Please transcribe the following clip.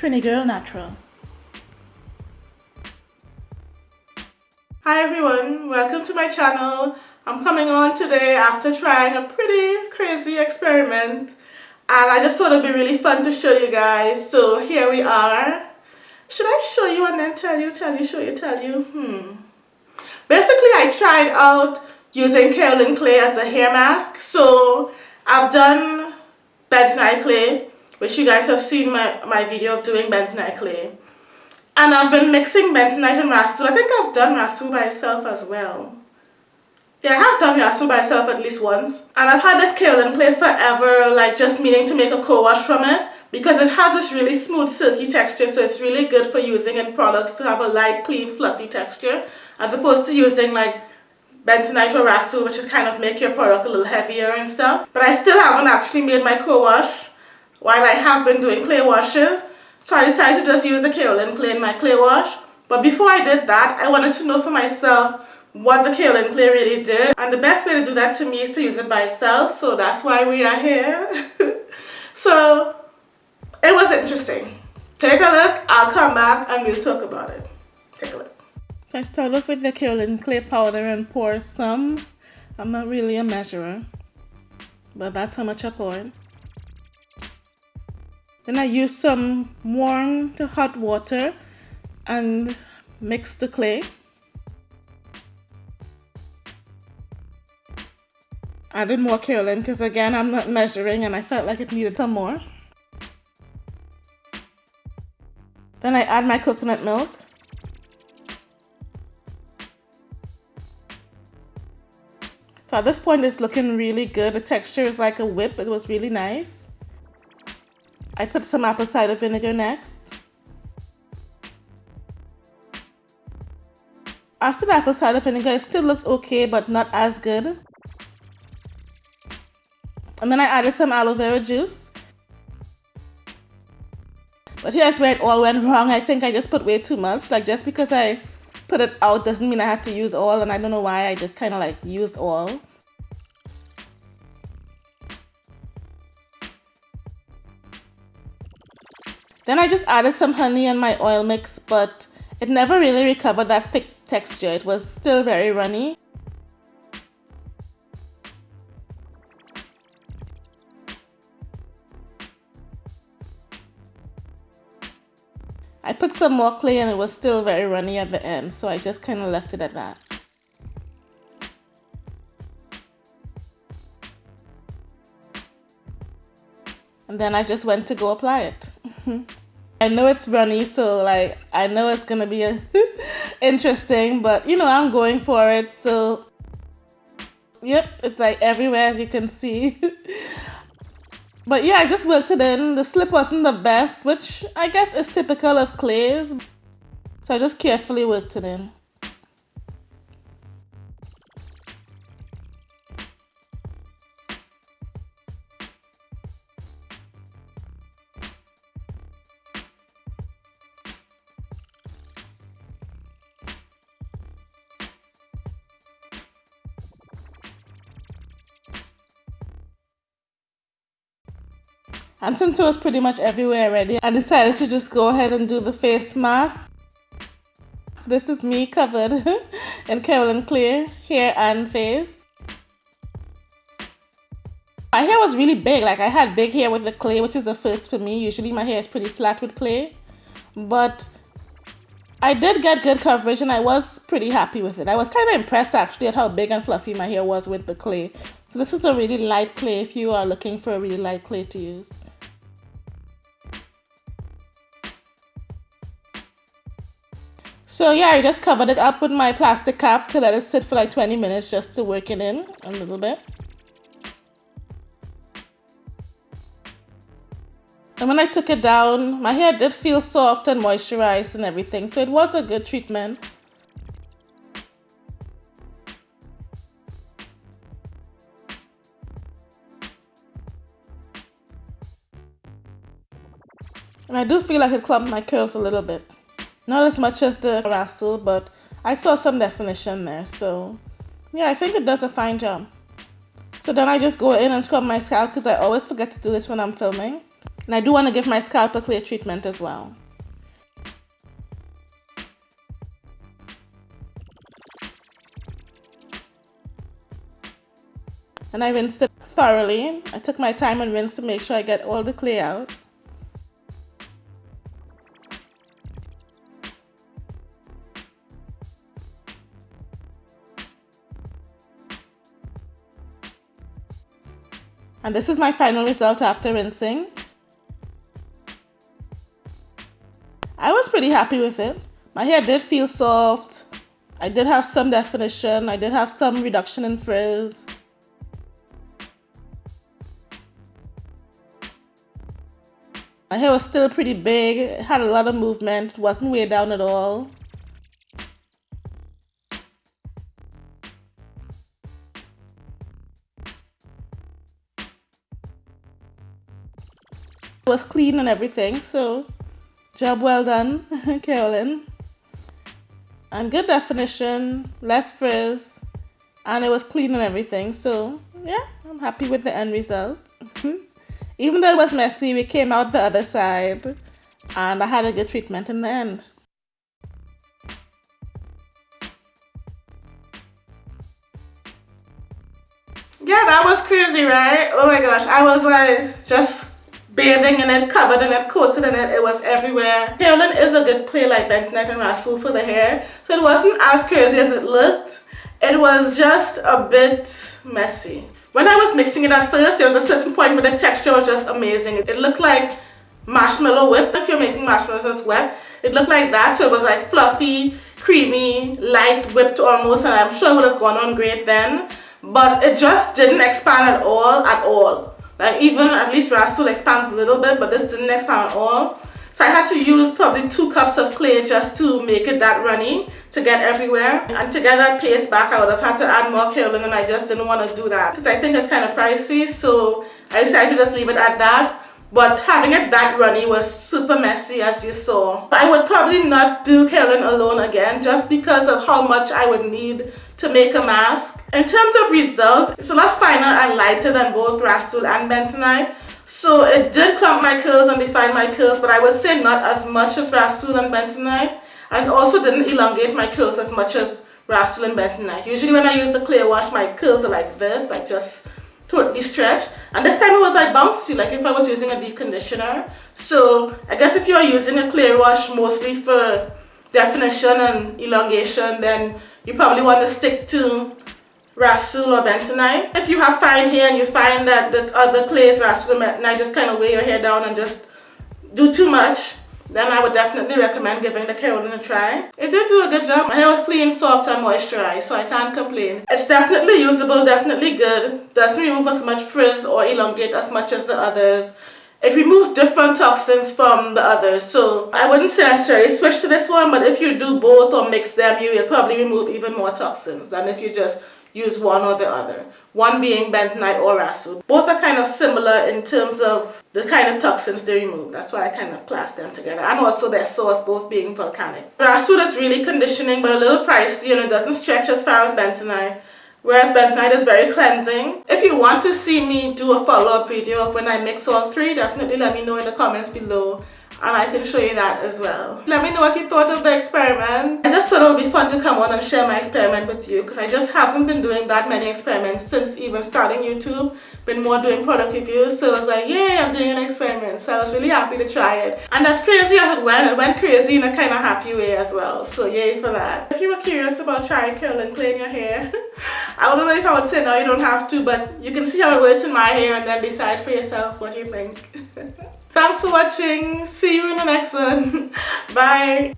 Trini Girl Natural. Hi everyone, welcome to my channel. I'm coming on today after trying a pretty crazy experiment and I just thought it'd be really fun to show you guys. So here we are. Should I show you and then tell you, tell you, show you, tell you? Hmm. Basically I tried out using kaolin clay as a hair mask. So I've done bentonite clay, which you guys have seen my, my video of doing bentonite clay. And I've been mixing bentonite and rasul. I think I've done rasul by itself as well. Yeah, I have done rasul by itself at least once. And I've had this kaolin clay forever, like just meaning to make a co-wash from it. Because it has this really smooth silky texture, so it's really good for using in products to have a light, clean, fluffy texture. As opposed to using like bentonite or rasul, which would kind of make your product a little heavier and stuff. But I still haven't actually made my co-wash while I have been doing clay washes. So I decided to just use the kaolin clay in my clay wash. But before I did that, I wanted to know for myself what the kaolin clay really did. And the best way to do that to me is to use it by itself. So that's why we are here. so it was interesting. Take a look, I'll come back and we'll talk about it. Take a look. So I start off with the kaolin clay powder and pour some. I'm not really a measurer, but that's how much I poured. Then I use some warm to hot water and mix the clay. Added more kaolin because again I'm not measuring and I felt like it needed some more. Then I add my coconut milk. So at this point it's looking really good. The texture is like a whip. It was really nice. I put some apple cider vinegar next. After the apple cider vinegar, it still looked okay, but not as good. And then I added some aloe vera juice. But here's where it all went wrong. I think I just put way too much. Like just because I put it out doesn't mean I had to use all and I don't know why I just kind of like used all. Then I just added some honey and my oil mix, but it never really recovered that thick texture. It was still very runny. I put some more clay and it was still very runny at the end, so I just kind of left it at that. And then I just went to go apply it. I know it's runny, so like I know it's gonna be interesting, but you know I'm going for it. So yep, it's like everywhere as you can see. but yeah, I just worked it in. The slip wasn't the best, which I guess is typical of clays. So I just carefully worked it in. And since it was pretty much everywhere already, I decided to just go ahead and do the face mask. So this is me covered in kaolin clay, hair and face. My hair was really big, like I had big hair with the clay, which is a first for me. Usually my hair is pretty flat with clay. But I did get good coverage and I was pretty happy with it. I was kind of impressed actually at how big and fluffy my hair was with the clay. So this is a really light clay if you are looking for a really light clay to use. So yeah, I just covered it up with my plastic cap to let it sit for like 20 minutes just to work it in a little bit. And when I took it down, my hair did feel soft and moisturized and everything, so it was a good treatment. And I do feel like it clumped my curls a little bit. Not as much as the Rasul, but I saw some definition there. So yeah, I think it does a fine job. So then I just go in and scrub my scalp because I always forget to do this when I'm filming. And I do want to give my scalp a clear treatment as well. And I rinsed it thoroughly. I took my time and rinsed to make sure I get all the clay out. And this is my final result after rinsing. I was pretty happy with it. My hair did feel soft. I did have some definition. I did have some reduction in frizz. My hair was still pretty big, it had a lot of movement, It wasn't way down at all. Was clean and everything, so job well done, kaolin. And good definition, less frizz, and it was clean and everything, so yeah, I'm happy with the end result. Even though it was messy, we came out the other side and I had a good treatment in the end. Yeah, that was crazy, right? Oh my gosh, I was like just bathing in it, covered in it, coated in it, it was everywhere. Kaolin is a good play like Bentonite and Rasul for the hair, so it wasn't as crazy as it looked. It was just a bit messy. When I was mixing it at first, there was a certain point where the texture was just amazing. It looked like marshmallow whip. If you're making marshmallows as wet, it looked like that. So it was like fluffy, creamy, light, whipped almost. And I'm sure it would have gone on great then. But it just didn't expand at all, at all. Like even at least Rasul expands a little bit, but this didn't expand at all. So I had to use probably two cups of clay just to make it that runny to get everywhere. And to get that paste back, I would have had to add more kaolin and I just didn't want to do that because I think it's kind of pricey. So I decided to just leave it at that. But having it that runny was super messy as you saw. I would probably not do kaolin alone again just because of how much I would need to make a mask. In terms of result, it's a lot finer and lighter than both Rasul and Bentonite. So it did clump my curls and define my curls, but I would say not as much as Rasul and Bentonite. And also didn't elongate my curls as much as Rasul and Bentonite. Usually when I use the clear wash, my curls are like this, like just totally stretched. And this time it was like bouncy, like if I was using a deep conditioner. So I guess if you're using a clear wash mostly for definition and elongation, then you probably want to stick to Rasul or bentonite. If you have fine hair and you find that the other clays, Rasul or bentonite, just kind of weigh your hair down and just do too much, then I would definitely recommend giving the kaolin a try. It did do a good job. My hair was clean, soft and moisturized, so I can't complain. It's definitely usable, definitely good. Doesn't remove as much frizz or elongate as much as the others. It removes different toxins from the others, so I wouldn't say necessarily switch to this one, but if you do both or mix them, you will probably remove even more toxins than if you just use one or the other. One being bentonite or rasul. Both are kind of similar in terms of the kind of toxins they remove. That's why I kind of class them together. And also their source both being volcanic. Rasul is really conditioning but a little pricey and it doesn't stretch as far as bentonite. Whereas bentonite is very cleansing. If you want to see me do a follow-up video of when I mix all three, definitely let me know in the comments below and I can show you that as well. Let me know what you thought of the experiment. I just thought it would be fun to come on and share my experiment with you because I just haven't been doing that many experiments since even starting YouTube. Been more doing product reviews so I was like yay I'm doing an experiment so I was really happy to try it. And as crazy as it went, it went crazy in a kind of happy way as well so yay for that. If you were curious about trying kaolin in your hair, I don't know if I would say no you don't have to but you can see how it works in my hair and then decide for yourself what you think. Thanks for watching. See you in the next one. Bye.